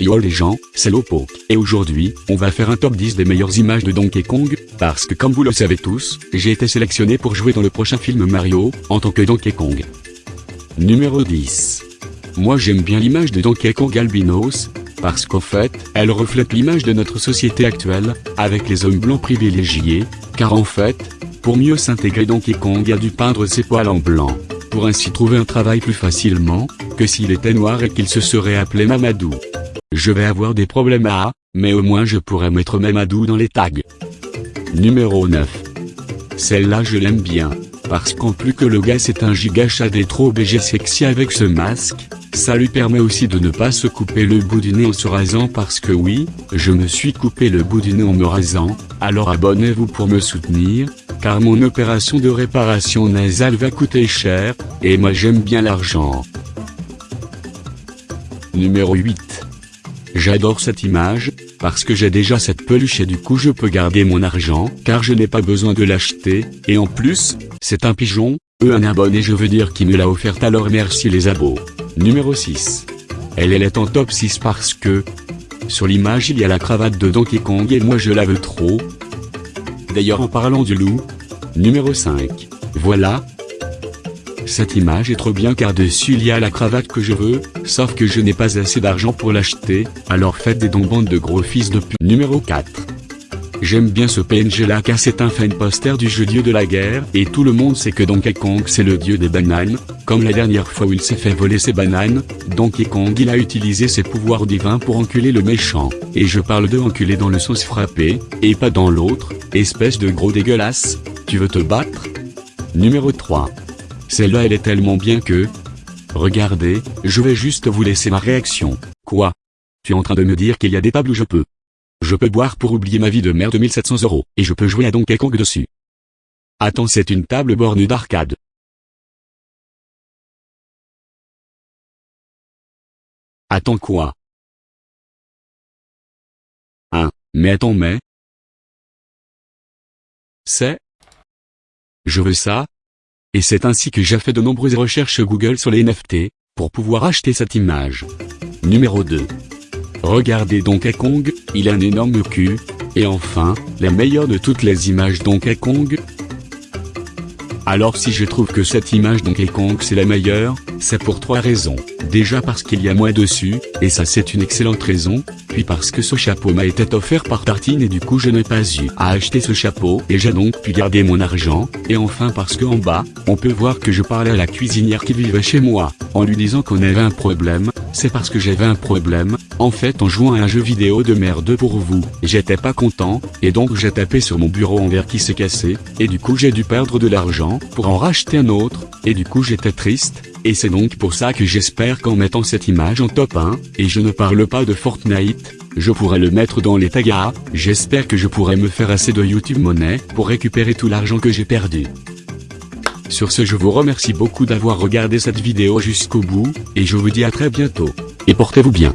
Yo les gens, c'est Lopo, et aujourd'hui, on va faire un top 10 des meilleures images de Donkey Kong, parce que comme vous le savez tous, j'ai été sélectionné pour jouer dans le prochain film Mario, en tant que Donkey Kong. Numéro 10. Moi j'aime bien l'image de Donkey Kong Albinos, parce qu'en fait, elle reflète l'image de notre société actuelle, avec les hommes blancs privilégiés, car en fait, pour mieux s'intégrer Donkey Kong a dû peindre ses poils en blanc, pour ainsi trouver un travail plus facilement, que s'il était noir et qu'il se serait appelé Mamadou. Je vais avoir des problèmes à, mais au moins je pourrais mettre Mamadou dans les tags. Numéro 9. Celle-là je l'aime bien, parce qu'en plus que le gars c'est un giga des trop BG sexy avec ce masque, ça lui permet aussi de ne pas se couper le bout du nez en se rasant parce que oui, je me suis coupé le bout du nez en me rasant, alors abonnez-vous pour me soutenir, car mon opération de réparation nasale va coûter cher, et moi j'aime bien l'argent. Numéro 8. J'adore cette image, parce que j'ai déjà cette peluche et du coup je peux garder mon argent, car je n'ai pas besoin de l'acheter, et en plus, c'est un pigeon, eux un abonné je veux dire qui me l'a offert alors merci les abos. Numéro 6. Elle, elle est en top 6 parce que, sur l'image il y a la cravate de Donkey Kong et moi je la veux trop. D'ailleurs en parlant du loup, numéro 5. Voilà, cette image est trop bien car dessus il y a la cravate que je veux, sauf que je n'ai pas assez d'argent pour l'acheter, alors faites des dons bande de gros fils de pute. Numéro 4. J'aime bien ce PNG là car c'est un fan poster du jeu dieu de la guerre, et tout le monde sait que Donkey Kong c'est le dieu des bananes, comme la dernière fois où il s'est fait voler ses bananes, Donkey Kong il a utilisé ses pouvoirs divins pour enculer le méchant, et je parle de enculer dans le sens frappé, et pas dans l'autre, espèce de gros dégueulasse, tu veux te battre? Numéro 3. Celle-là elle est tellement bien que... Regardez, je vais juste vous laisser ma réaction. Quoi? Tu es en train de me dire qu'il y a des tables où je peux. Je peux boire pour oublier ma vie de merde 1700 euros, et je peux jouer à Donkey Kong dessus. Attends c'est une table bornée d'arcade. Attends quoi? Hein, mais attends mais... C'est... Je veux ça, et c'est ainsi que j'ai fait de nombreuses recherches Google sur les NFT, pour pouvoir acheter cette image. Numéro 2. Regardez Donkey Kong, il a un énorme cul, et enfin, la meilleure de toutes les images Donkey Kong. Alors si je trouve que cette image Donkey Kong c'est la meilleure, c'est pour trois raisons. Déjà parce qu'il y a moins dessus, et ça c'est une excellente raison, puis parce que ce chapeau m'a été offert par Tartine et du coup je n'ai pas eu à acheter ce chapeau et j'ai donc pu garder mon argent, et enfin parce que en bas, on peut voir que je parlais à la cuisinière qui vivait chez moi, en lui disant qu'on avait un problème, c'est parce que j'avais un problème, en fait en jouant à un jeu vidéo de merde pour vous, j'étais pas content, et donc j'ai tapé sur mon bureau en verre qui s'est cassé, et du coup j'ai dû perdre de l'argent pour en racheter un autre, et du coup j'étais triste, et c'est donc pour ça que j'espère qu'en mettant cette image en top 1, et je ne parle pas de Fortnite, je pourrais le mettre dans les tagas, j'espère que je pourrai me faire assez de YouTube monnaie pour récupérer tout l'argent que j'ai perdu. Sur ce je vous remercie beaucoup d'avoir regardé cette vidéo jusqu'au bout, et je vous dis à très bientôt. Et portez-vous bien.